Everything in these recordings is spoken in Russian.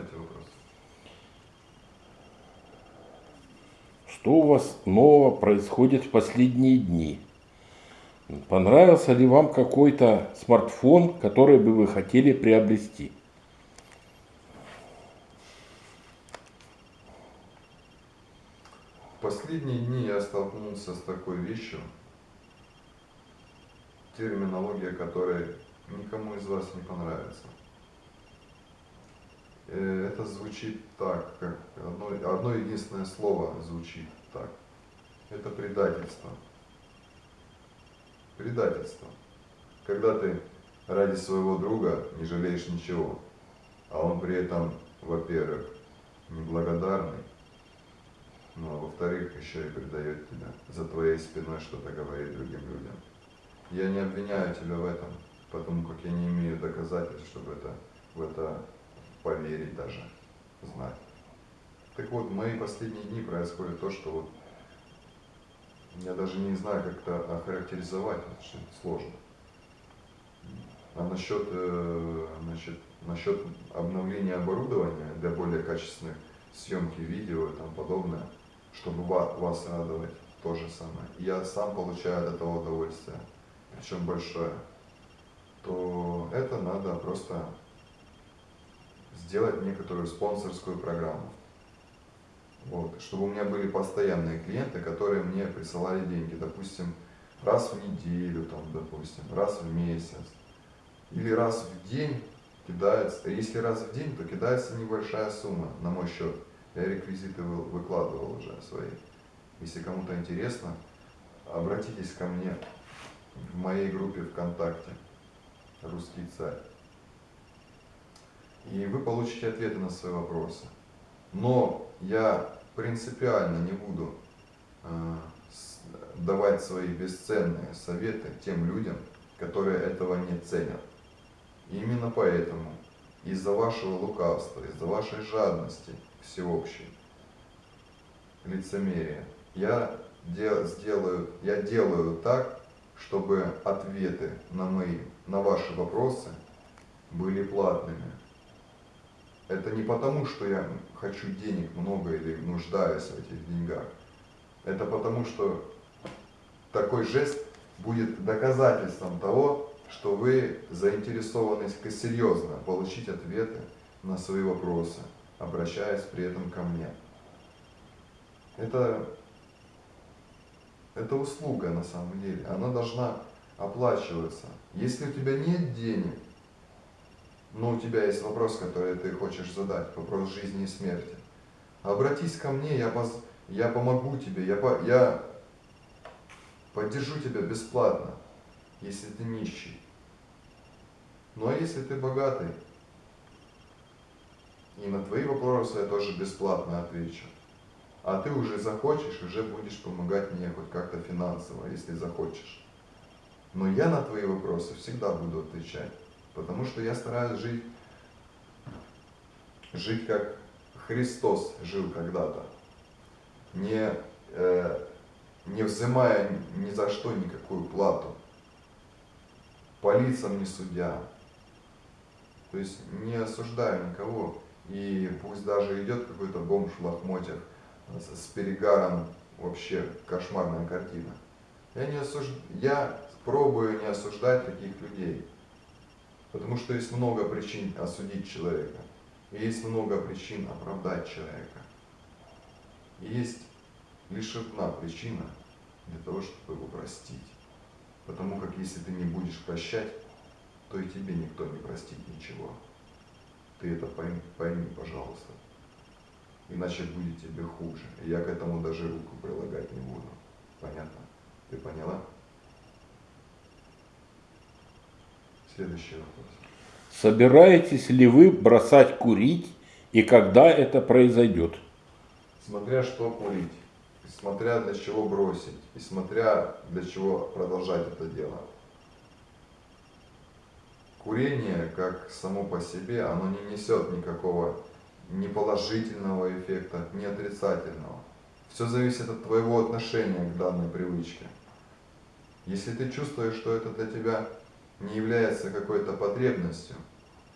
Задавайте вопрос. Что у вас нового происходит в последние дни? Понравился ли вам какой-то смартфон, который бы вы хотели приобрести? В последние дни я столкнулся с такой вещью, терминология которой никому из вас не понравится. Э, это звучит так, как одно, одно единственное слово звучит так. Это предательство. Предательство. Когда ты ради своего друга не жалеешь ничего, а он при этом, во-первых, неблагодарный, ну а во-вторых, еще и предает тебя, за твоей спиной что-то говорит другим людям. Я не обвиняю тебя в этом, потому как я не имею доказательств, чтобы это, в это поверить даже, знать. Так вот, в мои последние дни происходит то, что вот я даже не знаю, как это охарактеризовать, это сложно. А насчет, э, насчет, насчет обновления оборудования для более качественных съемки видео и тому подобное, чтобы вас радовать, то же самое. Я сам получаю от этого удовольствие, причем большое. То это надо просто сделать некоторую спонсорскую программу. Вот, чтобы у меня были постоянные клиенты, которые мне присылали деньги, допустим, раз в неделю, там, допустим, раз в месяц. Или раз в день кидается, если раз в день, то кидается небольшая сумма на мой счет. Я реквизиты выкладывал уже свои. Если кому-то интересно, обратитесь ко мне в моей группе ВКонтакте «Русский царь». И вы получите ответы на свои вопросы. Но я принципиально не буду э, давать свои бесценные советы тем людям, которые этого не ценят. И именно поэтому из-за вашего лукавства, из-за вашей жадности всеобщей, лицемерия, я, дел, сделаю, я делаю так, чтобы ответы на, мои, на ваши вопросы были платными. Это не потому, что я хочу денег много или нуждаюсь в этих деньгах. Это потому, что такой жест будет доказательством того, что вы заинтересованы серьезно получить ответы на свои вопросы, обращаясь при этом ко мне. Это, это услуга на самом деле, она должна оплачиваться. Если у тебя нет денег, но у тебя есть вопрос, который ты хочешь задать, вопрос жизни и смерти. Обратись ко мне, я, поз... я помогу тебе, я, по... я поддержу тебя бесплатно, если ты нищий. Ну а если ты богатый, и на твои вопросы я тоже бесплатно отвечу. А ты уже захочешь, уже будешь помогать мне хоть как-то финансово, если захочешь. Но я на твои вопросы всегда буду отвечать. Потому что я стараюсь жить, жить как Христос жил когда-то, не, э, не взимая ни за что никакую плату, по лицам не судя, то есть не осуждаю никого, и пусть даже идет какой-то бомж в лохмотьях с, с перегаром, вообще кошмарная картина. Я, не осуж... я пробую не осуждать таких людей. Потому что есть много причин осудить человека. И есть много причин оправдать человека. И есть лишь одна причина для того, чтобы его простить. Потому как если ты не будешь прощать, то и тебе никто не простит ничего. Ты это пойми, пойми пожалуйста. Иначе будет тебе хуже. Я к этому даже руку прилагать не буду. Следующий вопрос. Собираетесь ли вы бросать курить и когда это произойдет? Смотря что курить, смотря для чего бросить, и смотря для чего продолжать это дело. Курение, как само по себе, оно не несет никакого ни положительного эффекта, ни отрицательного. Все зависит от твоего отношения к данной привычке. Если ты чувствуешь, что это для тебя не является какой-то потребностью,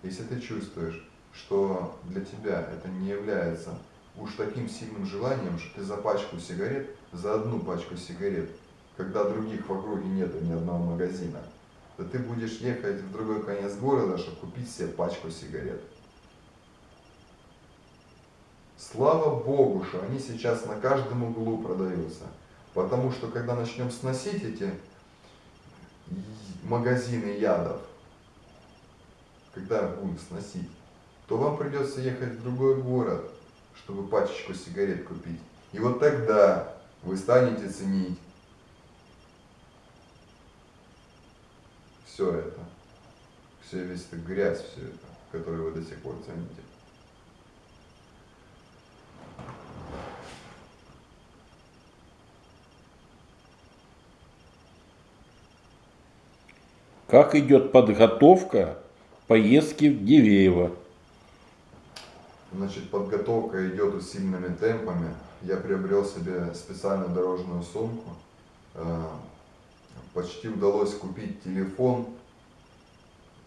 если ты чувствуешь, что для тебя это не является уж таким сильным желанием, что ты за пачку сигарет, за одну пачку сигарет, когда других в округе нет ни одного магазина, то ты будешь ехать в другой конец города, чтобы купить себе пачку сигарет. Слава Богу, что они сейчас на каждом углу продаются. Потому что когда начнем сносить эти магазины ядов, когда будем сносить, то вам придется ехать в другой город, чтобы пачечку сигарет купить. И вот тогда вы станете ценить все это, все весь это грязь, все это, которую вы до сих пор цените. Как идет подготовка поездки в Дивеево? Значит, подготовка идет усиленными темпами. Я приобрел себе специальную дорожную сумку. Э, почти удалось купить телефон,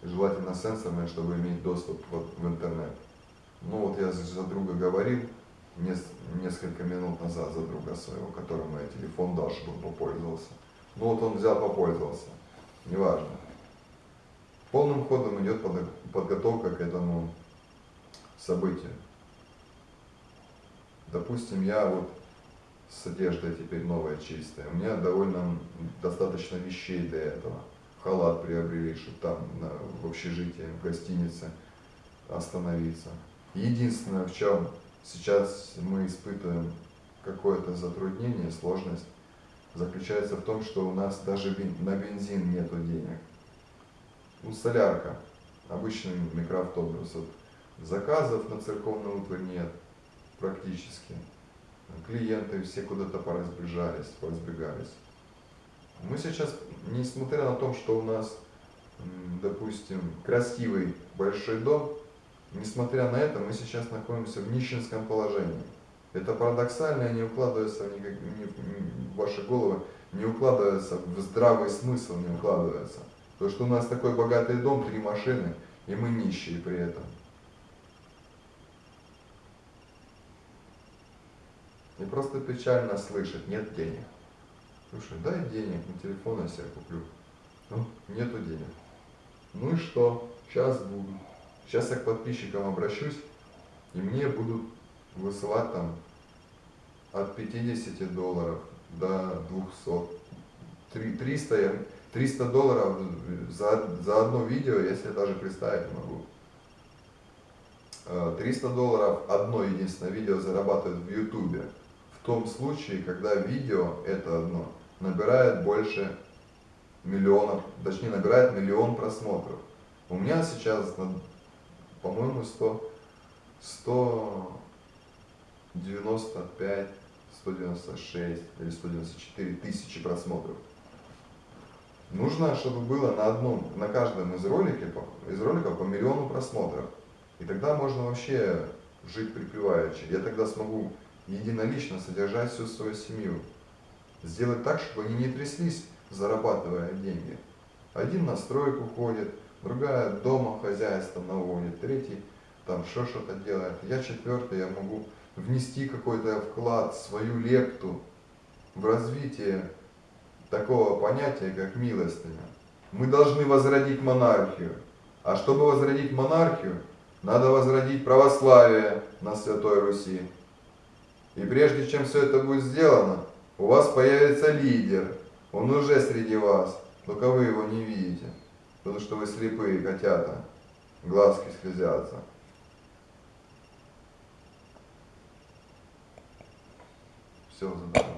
желательно сенсорный, чтобы иметь доступ в интернет. Ну вот я за друга говорил несколько минут назад за друга своего, которому я телефон дал, чтобы он попользовался. Ну вот он взял, попользовался. Неважно. Полным ходом идет подготовка к этому событию. Допустим, я вот с одеждой теперь новая, чистая. У меня довольно достаточно вещей для этого. Халат приобрели, чтобы там на, в общежитии, в гостинице остановиться. Единственное, в чем сейчас мы испытываем какое-то затруднение, сложность, заключается в том, что у нас даже на бензин нету денег ну, солярка, обычный микроавтобус. Вот. Заказов на церковную утварь нет практически. Клиенты все куда-то поразбежались, поразбегались. Мы сейчас, несмотря на то, что у нас, допустим, красивый большой дом, несмотря на это, мы сейчас находимся в нищенском положении. Это парадоксально не укладывается в, никак, не, в ваши головы, не укладывается в здравый смысл, не укладывается. То, что у нас такой богатый дом, три машины, и мы нищие при этом. И просто печально слышать, нет денег. Слушай, дай денег, на телефон я себе куплю. Ну, нету денег. Ну и что? Сейчас буду. Сейчас я к подписчикам обращусь, и мне будут высылать там от 50 долларов до 200. 300 я 300 долларов за, за одно видео, я себе даже представить не могу. 300 э, долларов одно единственное видео зарабатывает в ютубе. В том случае, когда видео, это одно, набирает больше миллионов, точнее набирает миллион просмотров. У меня сейчас, по-моему, 100, 195, 196 или 194 тысячи просмотров. Нужно, чтобы было на одном, на каждом из роликов, из роликов по миллиону просмотров. И тогда можно вообще жить припеваючи. Я тогда смогу единолично содержать всю свою семью. Сделать так, чтобы они не тряслись, зарабатывая деньги. Один на стройку ходит, другая дома хозяйство наводит, третий там что что-то делает. Я четвертый, я могу внести какой-то вклад, свою лепту в развитие такого понятия, как милостыня. Мы должны возродить монархию. А чтобы возродить монархию, надо возродить православие на Святой Руси. И прежде чем все это будет сделано, у вас появится лидер. Он уже среди вас, только вы его не видите, потому что вы слепые котята, глазки слезятся. Все, задаю.